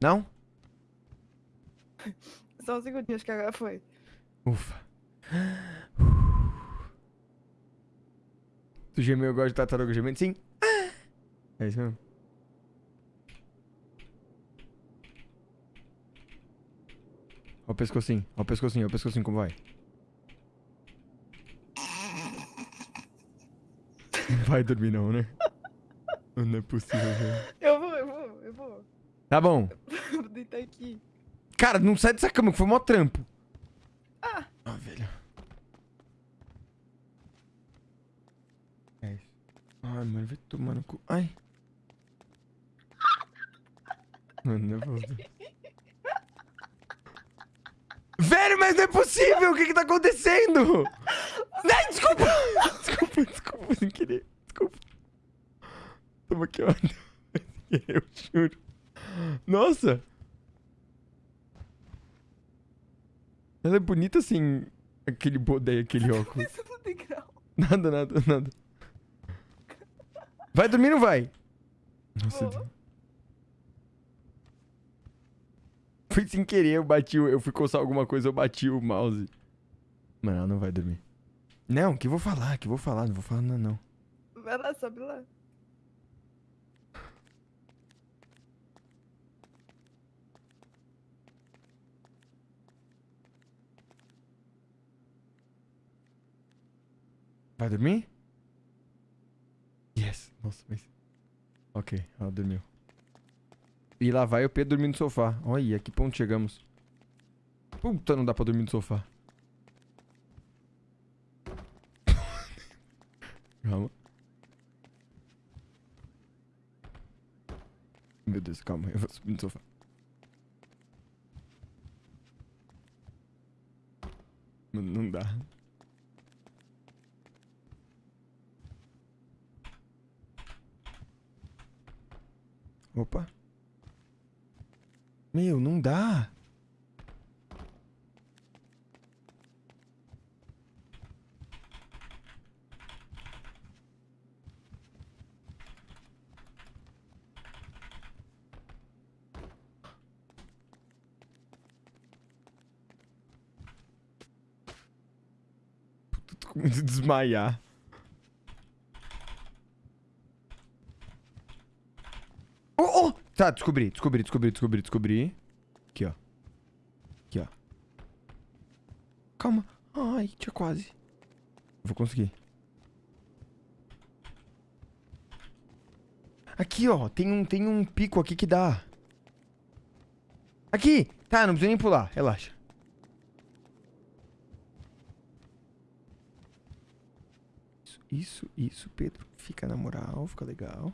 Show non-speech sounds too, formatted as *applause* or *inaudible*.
Não? Só um segundinho, acho que agora foi. Ufa. Tu gemeu, eu gosto de tartaruga gemendo? Sim. É isso mesmo. Ó o pescocinho, ó o pescocinho, ó o pescocinho como vai. Não vai dormir não, né? Não é possível, velho. Eu vou, eu vou, eu vou. Tá bom. Vou deitar aqui. Cara, não sai dessa cama, que foi mó trampo. Ah. Ah, velho. É isso. Ai, mano, vai tomar no cu. Ai. Mano, não é possível. Velho, mas não é possível! O que que tá acontecendo? Ai, desculpa! Desculpa, desculpa, sem querer. Desculpa. Toma aqui, ó. Eu juro. Nossa! Ela é bonita assim, aquele bodé, aquele óculos. Tem grau. Nada, nada, nada. Vai dormir ou não vai? Nossa, Vou. foi sem querer, eu bati, eu fui coçar alguma coisa, eu bati o mouse. Mano, ela não vai dormir. Não, que eu vou falar, que eu vou falar, não vou falar não, não. Vai lá, sobe lá. Vai dormir? Yes. Nossa, mas... Ok, ela dormiu. E lá vai o Pedro dormir no sofá. Olha, a que ponto chegamos. Puta, não dá pra dormir no sofá. *laughs* Calma. Meu Deus, calma, eu vou subir no sofá. Não dá. Opa. Meu, não dá. Puta, tô com de desmaiar. Oh, oh! Tá, descobri, descobri, descobri, descobri, descobri. Aqui, ó. Aqui, ó. Calma. Ai, tinha quase. Vou conseguir. Aqui, ó. Tem um, tem um pico aqui que dá. Aqui! Tá, não precisa nem pular. Relaxa. Isso, isso, isso, Pedro. Fica na moral, fica legal.